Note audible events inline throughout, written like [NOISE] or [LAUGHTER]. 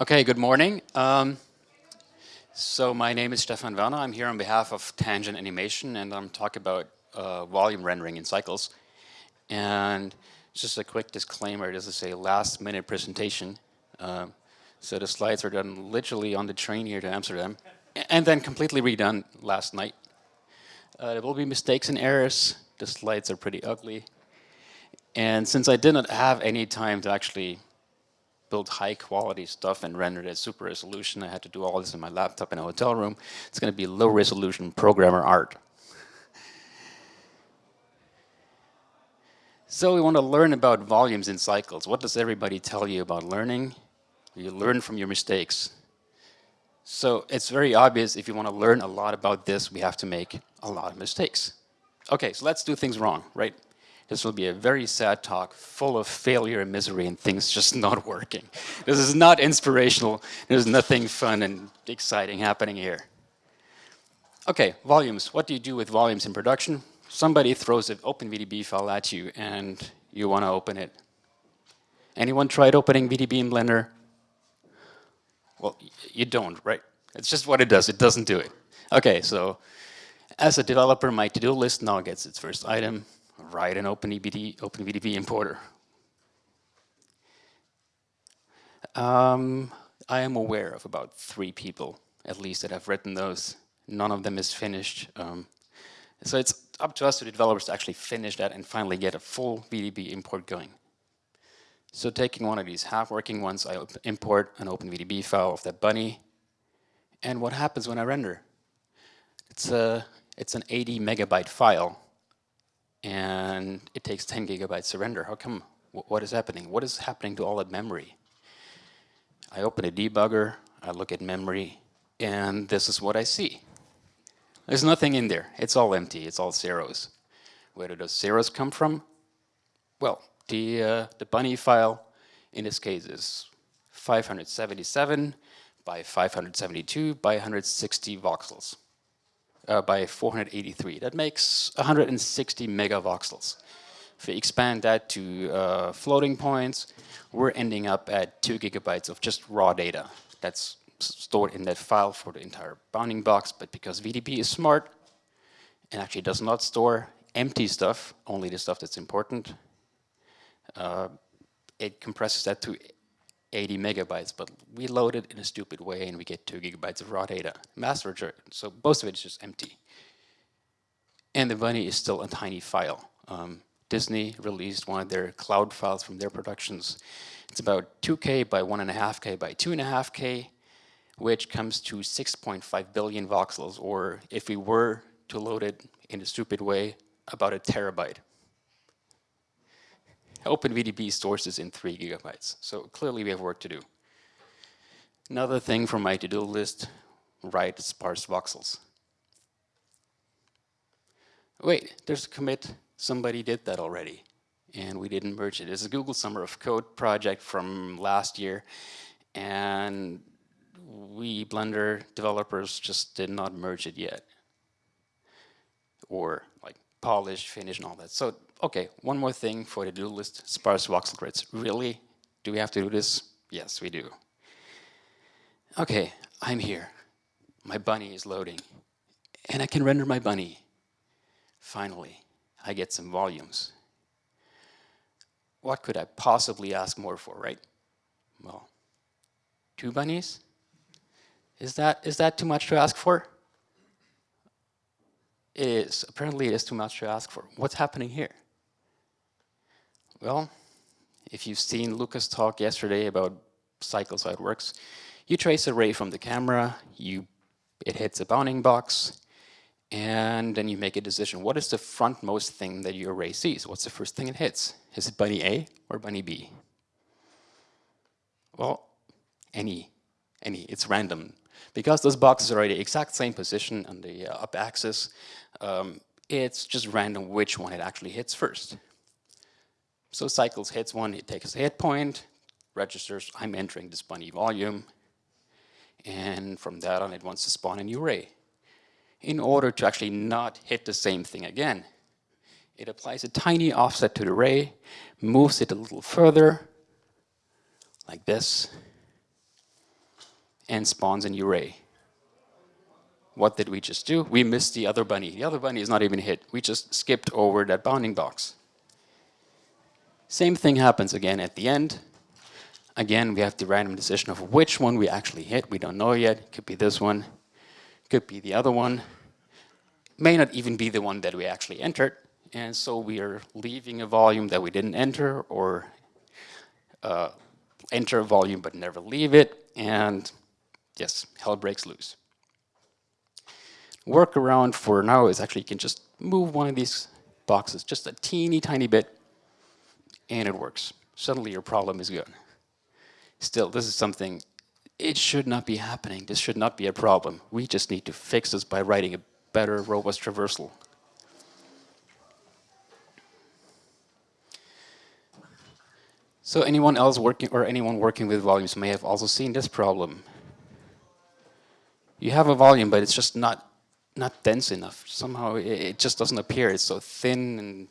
Okay, good morning. Um, so my name is Stefan Werner. I'm here on behalf of Tangent Animation and I'm talking about uh, volume rendering in cycles. And just a quick disclaimer, this is a last minute presentation. Uh, so the slides are done literally on the train here to Amsterdam and then completely redone last night. Uh, there will be mistakes and errors. The slides are pretty ugly. And since I did not have any time to actually build high quality stuff and render it at super resolution. I had to do all this in my laptop in a hotel room. It's going to be low resolution programmer art. So we want to learn about volumes in cycles. What does everybody tell you about learning? You learn from your mistakes. So it's very obvious if you want to learn a lot about this, we have to make a lot of mistakes. Okay, so let's do things wrong, right? This will be a very sad talk full of failure and misery and things just not [LAUGHS] working. This is not inspirational. There's nothing fun and exciting happening here. Okay, volumes. What do you do with volumes in production? Somebody throws an OpenVDB file at you and you want to open it. Anyone tried opening VDB in Blender? Well, you don't, right? It's just what it does. It doesn't do it. Okay, so as a developer, my to-do list now gets its first item write an OpenVDB, OpenVDB importer. Um, I am aware of about three people, at least, that have written those. None of them is finished. Um, so it's up to us, to the developers, to actually finish that and finally get a full VDB import going. So taking one of these half-working ones, I import an OpenVDB file of that bunny. And what happens when I render? It's, a, it's an 80 megabyte file and it takes 10 gigabytes to render. How come? what is happening? What is happening to all that memory? I open a debugger, I look at memory, and this is what I see. There's nothing in there. It's all empty. It's all zeros. Where do those zeros come from? Well, the, uh, the bunny file in this case is 577 by 572 by 160 voxels uh, by 483. That makes 160 megavoxels. If we expand that to uh, floating points, we're ending up at two gigabytes of just raw data. That's stored in that file for the entire bounding box, but because VDB is smart and actually does not store empty stuff, only the stuff that's important, uh, it compresses that to 80 megabytes, but we load it in a stupid way and we get 2 gigabytes of raw data. Master so most of it is just empty. And the bunny is still a tiny file. Um, Disney released one of their cloud files from their productions. It's about 2K by 1.5K by 2.5K, which comes to 6.5 billion voxels, or if we were to load it in a stupid way, about a terabyte. OpenVDB stores this in three gigabytes. So clearly we have work to do. Another thing from my to-do list, write sparse voxels. Wait, there's a commit. Somebody did that already, and we didn't merge it. It's a Google Summer of Code project from last year, and we Blender developers just did not merge it yet. Or like polish, finish, and all that. So okay, one more thing for the do list, sparse voxel grids. Really? Do we have to do this? Yes, we do. Okay, I'm here. My bunny is loading. And I can render my bunny. Finally, I get some volumes. What could I possibly ask more for, right? Well, two bunnies? Is that, is that too much to ask for? It is. Apparently it is too much to ask for. What's happening here? Well, if you've seen Lucas talk yesterday about cycles, how it works, you trace a ray from the camera, you, it hits a bounding box, and then you make a decision. What is the frontmost thing that your ray sees? What's the first thing it hits? Is it bunny A or bunny B? Well, any, any, it's random. Because those boxes are at the exact same position on the uh, up axis, um, it's just random which one it actually hits first. So cycles hits one, it takes a hit point, registers, I'm entering this bunny volume, and from that on it wants to spawn a new ray. In order to actually not hit the same thing again, it applies a tiny offset to the ray, moves it a little further, like this, and spawns a new ray. What did we just do? We missed the other bunny. The other bunny is not even hit. We just skipped over that bounding box. Same thing happens again at the end. Again, we have the random decision of which one we actually hit. We don't know yet. Could be this one. Could be the other one. May not even be the one that we actually entered. And so we are leaving a volume that we didn't enter or uh, enter a volume but never leave it. And yes, hell breaks loose. Workaround for now is actually you can just move one of these boxes just a teeny tiny bit and it works. Suddenly your problem is gone. Still, this is something, it should not be happening. This should not be a problem. We just need to fix this by writing a better robust traversal. So anyone else working or anyone working with volumes may have also seen this problem. You have a volume, but it's just not not dense enough. Somehow it, just doesn't appear. It's so thin, and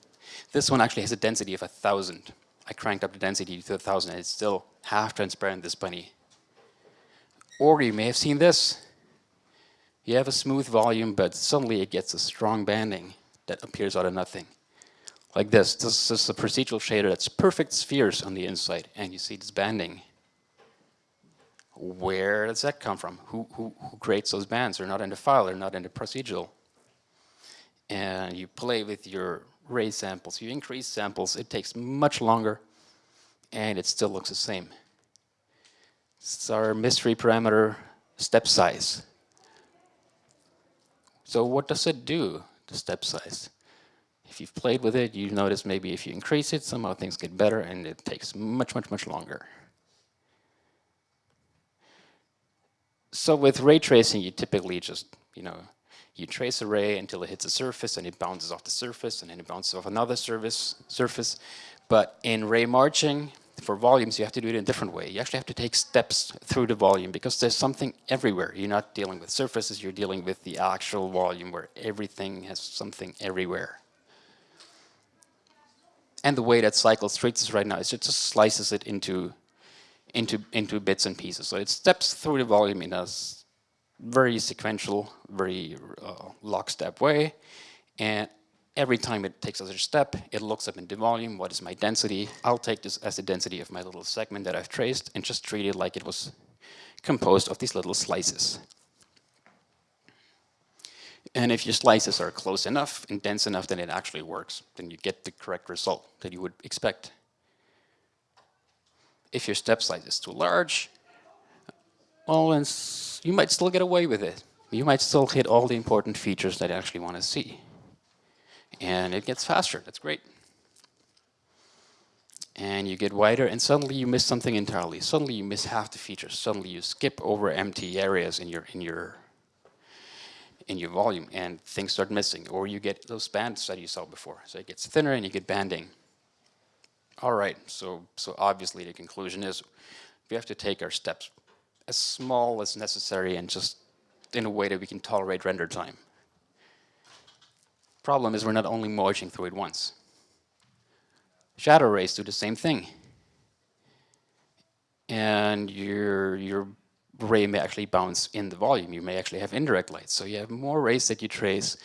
this one actually has a density of a thousand. I cranked up the density to a thousand, and it's still half transparent. This bunny. Or you may have seen this. You have a smooth volume, but suddenly it gets a strong banding that appears out of nothing like this. This is a procedural shader that's perfect spheres on the inside, and you see this banding. Where does that come from? Who, who, who creates those bands? They're not in the file, they're not in the procedural. And you play with your ray samples, you increase samples, it takes much longer, and it still looks the same. It's our mystery parameter step size. So what does it do, the step size? If you've played with it, you notice maybe if you increase it, somehow things get better and it takes much, much, much longer. So with ray tracing, you typically just, you know, you trace a ray until it hits a surface and it bounces off the surface and then it bounces off another surface. surface. But in ray marching, for volumes, you have to do it in a different way. You actually have to take steps through the volume because there's something everywhere. You're not dealing with surfaces, you're dealing with the actual volume where everything has something everywhere. And the way that Cycles treats this right now is it just slices it into, into, into bits and pieces. So it steps through the volume in a very sequential, very uh, lockstep way. And every time it takes another step, it looks up in the volume, what is my density? I'll take this as the density of my little segment that I've traced and just treat it like it was composed of these little slices. And if your slices are close enough and dense enough, then it actually works. Then you get the correct result that you would expect. If your step size is too large, well, you might still get away with it. You might still hit all the important features that you actually want to see. And it gets faster, that's great. And you get wider and suddenly you miss something entirely. Suddenly you miss half the features. Suddenly you skip over empty areas in your, in your in your volume and things start missing or you get those bands that you saw before. So it gets thinner and you get banding. All right, so, so obviously the conclusion is we have to take our steps as small as necessary and just in a way that we can tolerate render time. Problem is we're not only marching through it once. Shadow rays do the same thing. And you're, you're ray may actually bounce in the volume. You may actually have indirect light. So you have more rays that you trace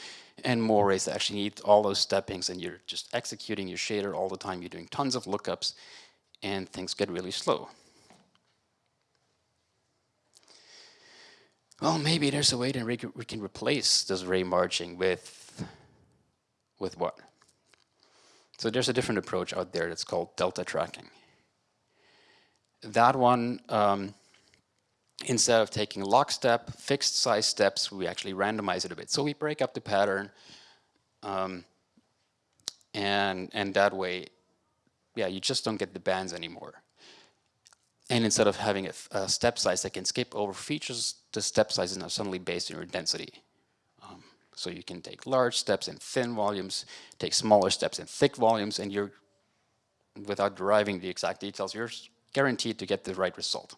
and more rays that actually need all those steppings and you're just executing your shader all the time. You're doing tons of lookups and things get really slow. Well, maybe there's a way that we can replace this ray marching with, with what? So there's a different approach out there that's called delta tracking. That one, um, instead of taking lockstep, fixed size steps, we actually randomize it a bit. So we break up the pattern, um, and, and that way, yeah, you just don't get the bands anymore. And instead of having a, a step size that can skip over features, the step size is now suddenly based on your density. Um, so you can take large steps in thin volumes, take smaller steps in thick volumes, and you're, without deriving the exact details, you're guaranteed to get the right result.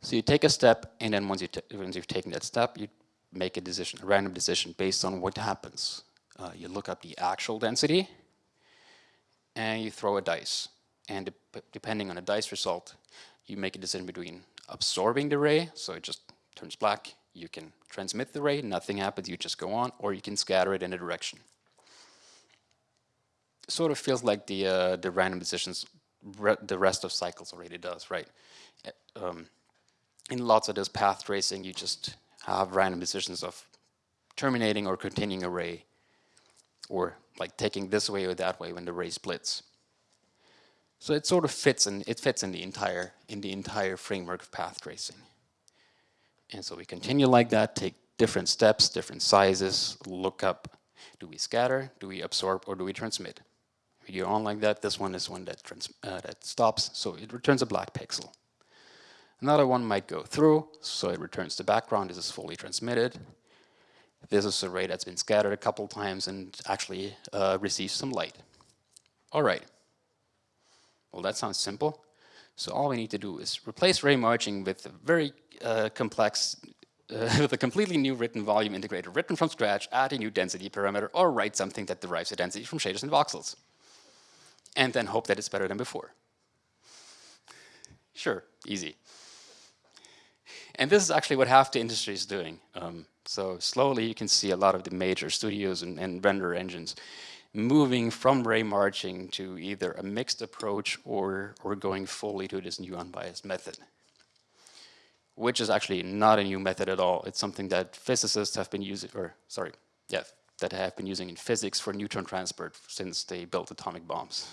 So you take a step, and then once, you once you've taken that step, you make a decision, a random decision based on what happens. Uh, you look up the actual density, and you throw a dice. And de depending on the dice result, you make a decision between absorbing the ray, so it just turns black. You can transmit the ray, nothing happens, you just go on, or you can scatter it in a direction. Sort of feels like the, uh, the random decisions re the rest of cycles already does, right? Um, in lots of this path tracing, you just have random decisions of terminating or continuing a ray, or like taking this way or that way when the ray splits. So it sort of fits in it fits in the entire in the entire framework of path tracing. And so we continue like that, take different steps, different sizes, look up, do we scatter, do we absorb, or do we transmit? If you on like that, this one is one that, uh, that stops, so it returns a black pixel. Another one might go through, so it returns the background, this is fully transmitted. This is a ray that's been scattered a couple times and actually uh, receives some light. All right. Well, that sounds simple. So all we need to do is replace ray marching with a very uh, complex, uh, [LAUGHS] with a completely new written volume integrator, written from scratch, add a new density parameter, or write something that derives a density from shaders and voxels. And then hope that it's better than before. Sure, easy. And this is actually what half the industry is doing. Um, so slowly you can see a lot of the major studios and, and render engines moving from ray marching to either a mixed approach or, or going fully to this new unbiased method, which is actually not a new method at all. It's something that physicists have been using, or sorry, yeah, that have been using in physics for neutron transport since they built atomic bombs.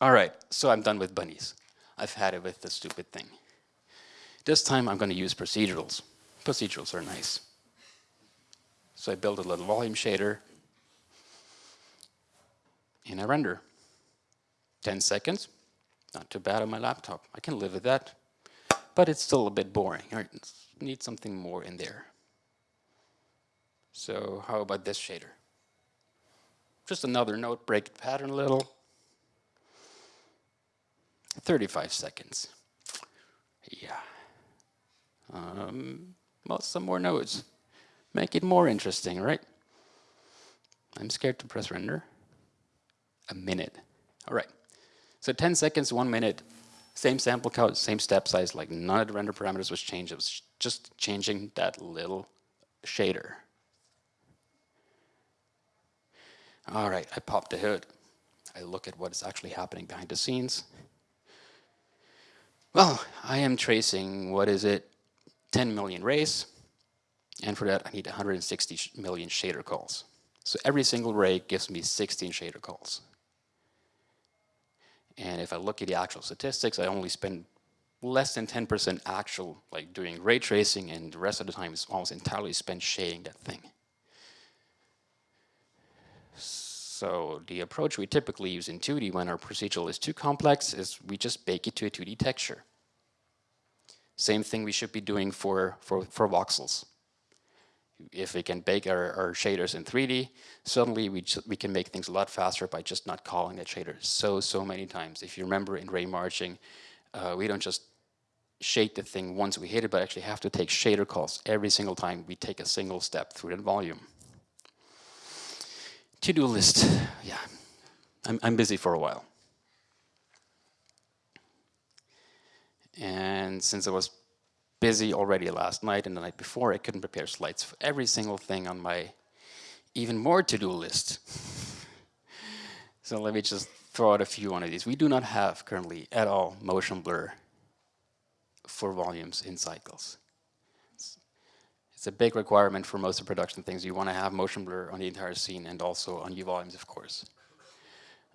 All right, so I'm done with bunnies. I've had it with the stupid thing. This time I'm going to use procedurals. Procedurals are nice. So I build a little volume shader in a render. 10 seconds, not too bad on my laptop. I can live with that. But it's still a bit boring. I need something more in there. So how about this shader? Just another note, break the pattern a little. 35 seconds. Yeah. Um, well, some more nodes. Make it more interesting, right? I'm scared to press render a minute. All right. So 10 seconds, one minute, same sample count, same step size, like none of the render parameters was changed. It was just changing that little shader. All right, I pop the hood. I look at what is actually happening behind the scenes. Well, I am tracing, what is it, 10 million rays. And for that, I need 160 million shader calls. So every single ray gives me 16 shader calls. And if I look at the actual statistics, I only spend less than 10% actual, like doing ray tracing, and the rest of the time is almost entirely spent shading that thing. So the approach we typically use in 2D when our procedural is too complex is we just bake it to a 2D texture. Same thing we should be doing for, for, for voxels if we can bake our, our shaders in 3D, suddenly we, we can make things a lot faster by just not calling that shader so, so many times. If you remember in ray marching, uh, we don't just shade the thing once we hit it, but actually have to take shader calls every single time we take a single step through that volume. To-do list, yeah, I'm, I'm busy for a while. And since I was busy already last night and the night before. I couldn't prepare slides for every single thing on my even more to-do list. [LAUGHS] so let me just throw out a few one of these. We do not have currently at all motion blur for volumes in cycles. It's, it's a big requirement for most of production things. You want to have motion blur on the entire scene and also on your volumes, of course.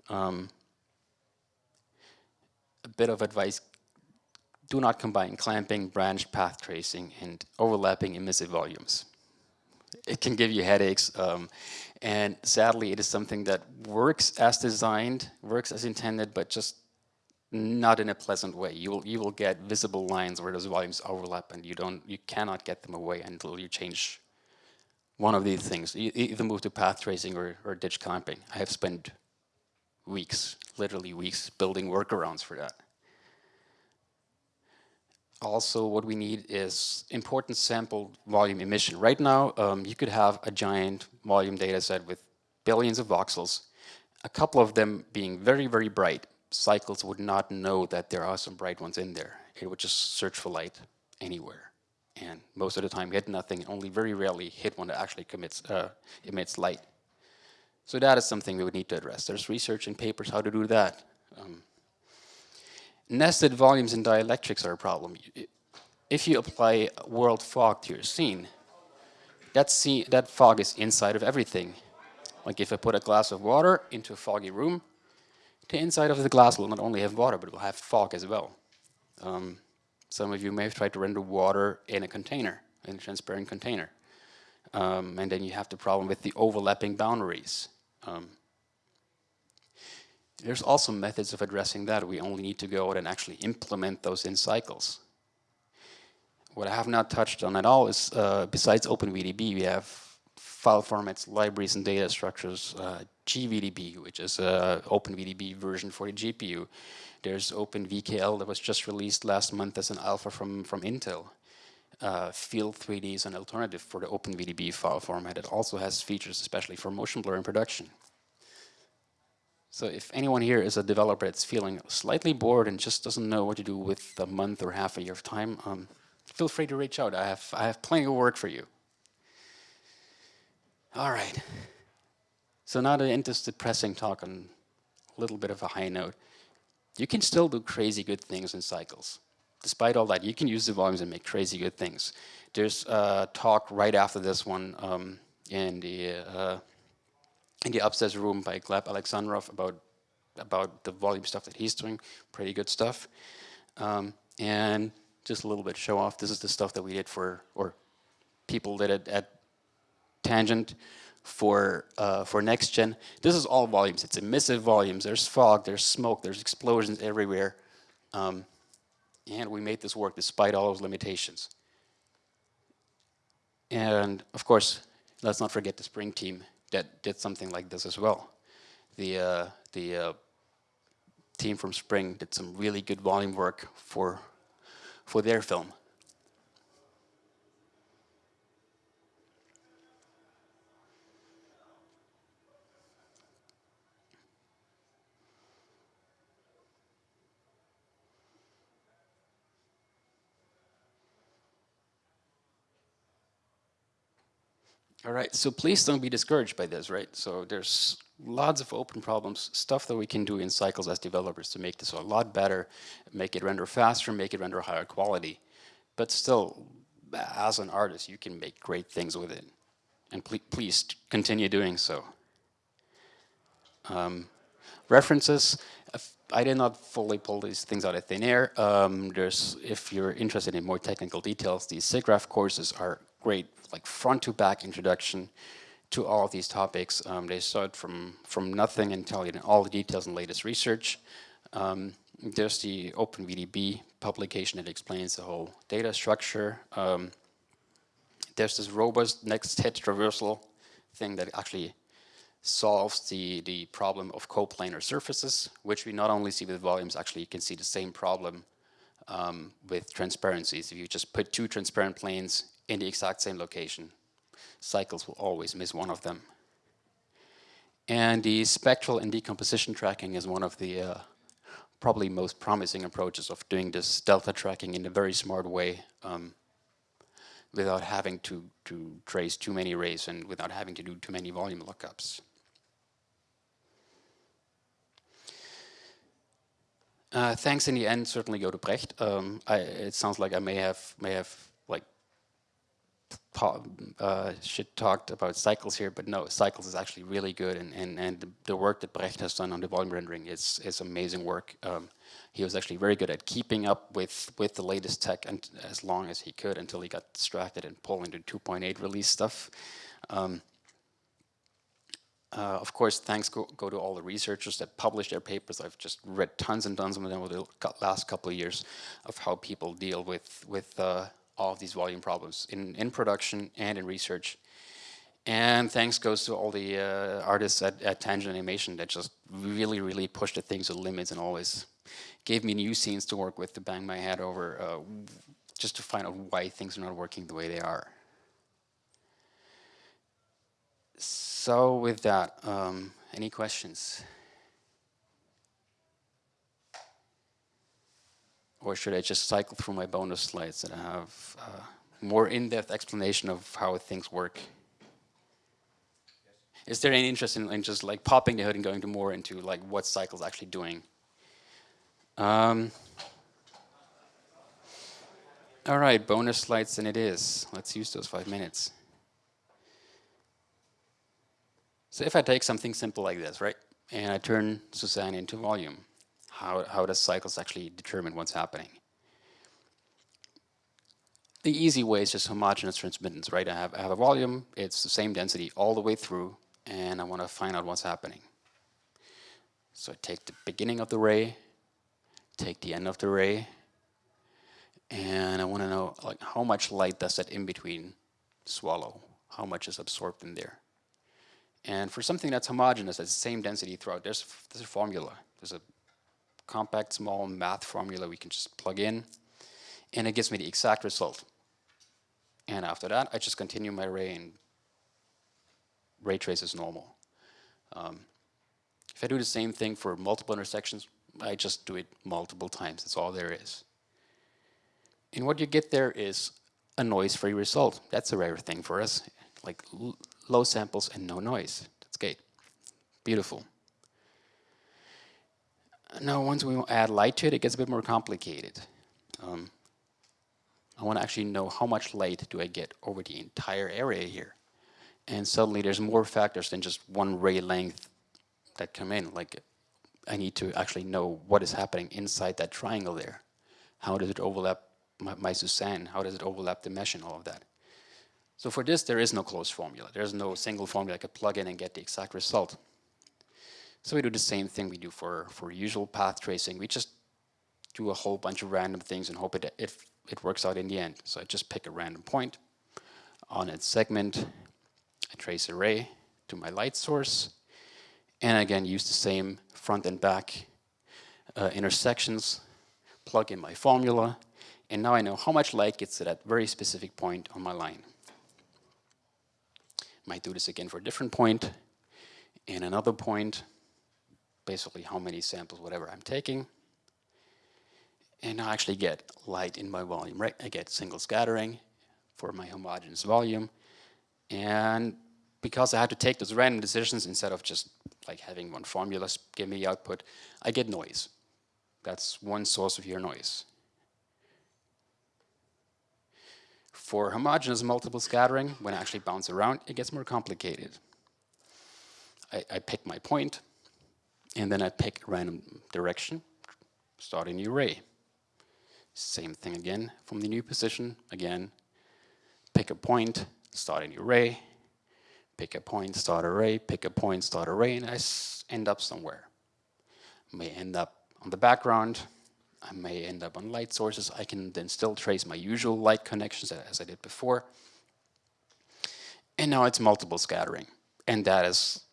Um, a bit of advice do not combine clamping, branched path tracing, and overlapping emissive volumes. It can give you headaches, um, and sadly, it is something that works as designed, works as intended, but just not in a pleasant way. You will you will get visible lines where those volumes overlap, and you don't you cannot get them away until you change one of these things. Either move to path tracing or, or ditch clamping. I have spent weeks, literally weeks, building workarounds for that also what we need is importance sample volume emission. Right now, um, you could have a giant volume data set with billions of voxels, a couple of them being very, very bright. Cycles would not know that there are some bright ones in there. it would just search for light anywhere. And most of the time hit nothing, only very rarely hit one that actually commits, uh, emits light. So that is something we would need to address. There's research and papers how to do that. Um, nested volumes in dielectrics are a problem. If you apply world fog to your scene, that, scene, that fog is inside of everything. Like if I put a glass of water into a foggy room, the inside of the glass will not only have water, but it will have fog as well. Um, some of you may have tried to render water in a container, in a transparent container. Um, and then you have the problem with the overlapping boundaries. Um, there's also methods of addressing that. We only need to go out and actually implement those in cycles. What I have not touched on at all is, uh, besides OpenVDB, we have file formats, libraries, and data structures, uh, GVDB, which is an OpenVDB version for the GPU. There's OpenVKL that was just released last month as an alpha from, from Intel. Uh, Field 3D is an alternative for the OpenVDB file format. It also has features especially for motion blur in production. So if anyone here is a developer that's feeling slightly bored and just doesn't know what to do with a month or half a year of time, um, feel free to reach out. I have, I have plenty of work for you. All right. So now to end this depressing talk on a little bit of a high note. You can still do crazy good things in cycles. Despite all that, you can use the volumes and make crazy good things. There's a talk right after this one um, in the uh, in the upstairs room by Gleb Alexandrov about about the volume stuff that he's doing. Pretty good stuff. Um, and just a little bit show off. This is the stuff that we did for, or people did it at Tangent for uh, for next gen. This is all volumes. It's emissive volumes. There's fog. There's smoke. There's explosions everywhere. Um, and we made this work despite all those limitations. And of course, let's not forget the Spring team that did something like this as well. The, uh, the uh, team from Spring did some really good volume work for, for their film. All right, so please don't be discouraged by this, right? So there's lots of open problems, stuff that we can do in cycles as developers to make this a lot better, make it render faster, make it render higher quality. But still, as an artist, you can make great things with it. And pl please continue doing so. Um, references, I did not fully pull these things out of thin air. Um, there's, if you're interested in more technical details, these SIGGRAPH courses are great like front to back introduction to all of these topics. Um, they start from, from nothing and tell you all the details and latest research. Um, there's the OpenVDB publication that explains the whole data structure. Um, there's this robust next hit traversal thing that actually solves the, the problem of coplanar surfaces, which we not only see with volumes, actually you can see the same problem um, with transparencies. If you just put two transparent planes in the exact same location. Cycles will always miss one of them. And the spectral and decomposition tracking is one of the uh, probably most promising approaches of doing this delta tracking in a very smart way um, without having to, to trace too many rays and without having to do too many volume lookups. Uh, thanks in the end certainly go to Brecht. Um, I, it sounds like I may have may have uh, shit talked about cycles here, but no, cycles is actually really good, and and and the, work that Brecht has done on the volume rendering is is amazing work. Um, he was actually very good at keeping up with with the latest tech and as long as he could until he got distracted and pulled into 2.8 release stuff. Um, uh, of course, thanks go, go, to all the researchers that published their papers. I've just read tons and tons of them over the last couple of years of how people deal with with uh, all of these volume problems in, in production and in research. And thanks goes to all the uh, artists at, at Tangent Animation that just really, really pushed the things to the limits and always gave me new scenes to work with to bang my head over uh, just to find out why things are not working the way they are. So with that, um, any questions? Or should I just cycle through my bonus slides that have uh, more in-depth explanation of how things work? Is there any interest in, in, just like popping the hood and going to more into like what cycle's actually doing? Um, all right, bonus slides and it is. Let's use those five minutes. So if I take something simple like this, right, and I turn Suzanne into volume, how, how does cycles actually determine what's happening? The easy way is just homogeneous transmittance, right? I have, I have a volume, it's the same density all the way through, and I want to find out what's happening. So I take the beginning of the ray, take the end of the ray, and I want to know like how much light does that in between swallow? How much is absorbed in there? And for something that's homogeneous, that's the same density throughout, there's, there's a formula. There's a compact, small math formula we can just plug in, and it gives me the exact result. And after that, I just continue my ray and ray trace as normal. Um, if I do the same thing for multiple intersections, I just do it multiple times. That's all there is. And what you get there is a noise-free result. That's a rare thing for us, like low samples and no noise. That's great. Beautiful. Now, once we add light to it, it gets a bit more complicated. Um, I want to actually know how much light do I get over the entire area here. And suddenly there's more factors than just one ray length that come in. Like I need to actually know what is happening inside that triangle there. How does it overlap my, my Suzanne? How does it overlap the mesh and all of that? So for this, there is no closed formula. There's no single formula I could plug in and get the exact result. So we do the same thing we do for, for usual path tracing. We just do a whole bunch of random things and hope it, it, it works out in the end. So I just pick a random point on its segment. I trace a ray to my light source. And again, use the same front and back uh, intersections, plug in my formula, and now I know how much light gets to that very specific point on my line. Might do this again for a different point and another point, basically how many samples, whatever I'm taking. And I actually get light in my volume, right? I get single scattering for my homogeneous volume. And because I had to take those random decisions instead of just like having one formula give me the output, I get noise. That's one source of your noise. For homogeneous multiple scattering, when I actually bounce around, it gets more complicated. I, I pick my point, and then I pick random direction, start a new ray. Same thing again from the new position, again, pick a point, start a new ray, pick a point, start a ray, pick a point, start a ray, and I end up somewhere. May end up on the background, I may end up on light sources. I can then still trace my usual light connections as I did before. And now it's multiple scattering. And that is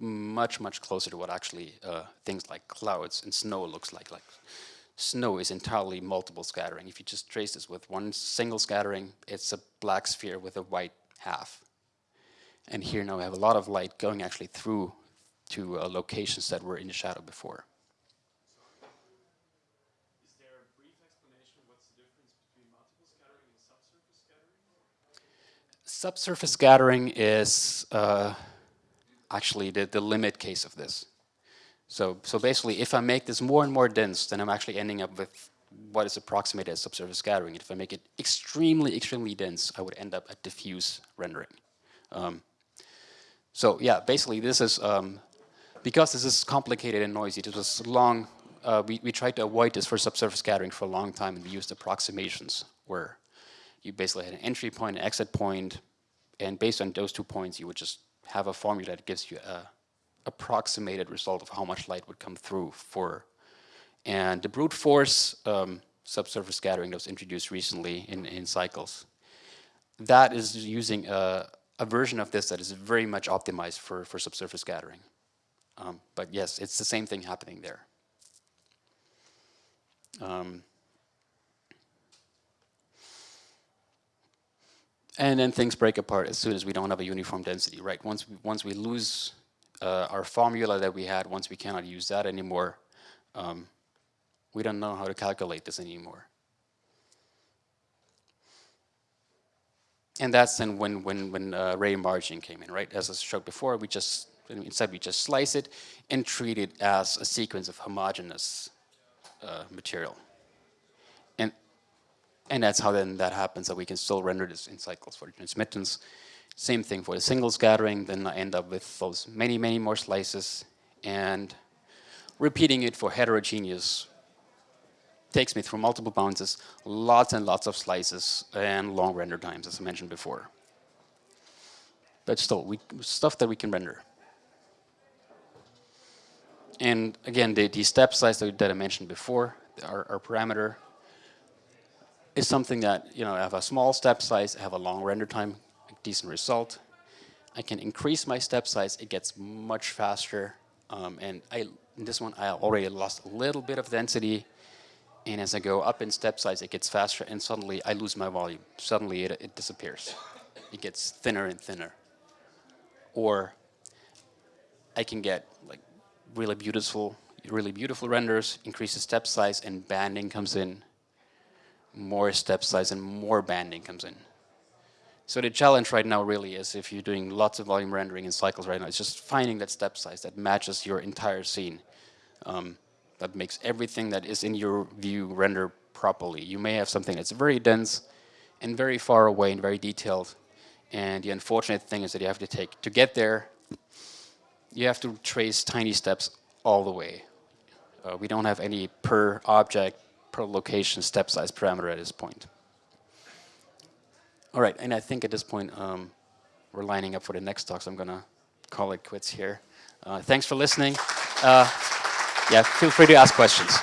much, much closer to what actually uh, things like clouds and snow looks like. Like snow is entirely multiple scattering. If you just trace this with one single scattering, it's a black sphere with a white half. And here now we have a lot of light going actually through to uh, locations that were in the shadow before. Subsurface scattering is uh, actually the, the limit case of this. So, so basically, if I make this more and more dense, then I'm actually ending up with what is approximated as subsurface scattering. If I make it extremely, extremely dense, I would end up at diffuse rendering. Um, so yeah, basically this is, um, because this is complicated and noisy, this was long, uh, we, we tried to avoid this for subsurface scattering for a long time and we used approximations where you basically had an entry point, an exit point, and based on those two points, you would just have a formula that gives you a approximated result of how much light would come through for. And the brute force um, subsurface scattering that was introduced recently in, in cycles, that is using a, a, version of this that is very much optimized for, for subsurface scattering. Um, but yes, it's the same thing happening there. Um, And then things break apart as soon as we don't have a uniform density, right? Once we, once we lose uh, our formula that we had, once we cannot use that anymore, um, We don't know how to calculate this anymore. And that's then when, when, when uh, ray marching came in, right? As I showed before, we just, instead we just slice it and treat it as a sequence of homogeneous uh, material. And, that's how then that happens, that we can still render this in cycles for the transmittance. Same thing for the single scattering, then I end up with those many, many more slices and repeating it for heterogeneous takes me through multiple bounces, lots and lots of slices, and long render times, as I mentioned before. But still, we, stuff that we can render. And again, the, the step size that, that I mentioned before, our, our, parameter, is something that, you know, I have a small step size, I have a long render time, decent result. I can increase my step size, it gets much faster. Um, and I, in this one, I already lost a little bit of density, and as I go up in step size, it gets faster, and suddenly I lose my volume. Suddenly it, it disappears. It gets thinner and thinner. Or I can get like really beautiful, really beautiful renders, increase the step size, and banding comes in. More step size and more banding comes in. So the challenge right now really is if you're doing lots of volume rendering in cycles right now, it's just finding that step size that matches your entire scene. Um, that makes everything that is in your view render properly. You may have something that's very dense and very far away and very detailed. And the unfortunate thing is that you have to take, to get there, you have to trace tiny steps all the way. Uh, we don't have any per object, per location step size parameter at this point. All right, and I think at this point um, we're lining up for the next talk, so I'm going to call it quits here. Uh, thanks for listening. Uh, yeah, feel free to ask questions.